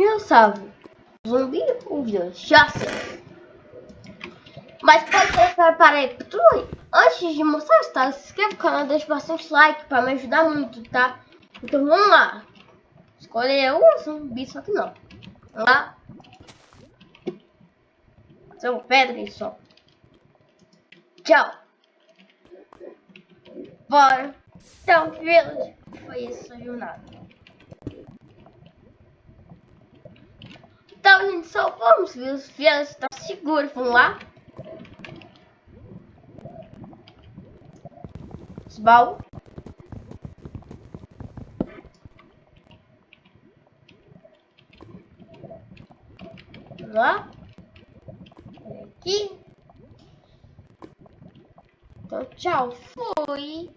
E eu salvo. Zumbi ou vírus? Já sei. Mas pode ser para aí, Antes de mostrar tá? se inscreve no canal, deixa bastante like para me ajudar muito, tá? Então vamos lá. Escolher um zumbi, só que não. Vamos lá. Seu pedra só. Tchau. Bora. Então, village. Foi essa jornada. Então, gente, só vamos ver os villages. Tá seguro. Vamos lá. Os lá. Aqui. Então, tchau. Fui.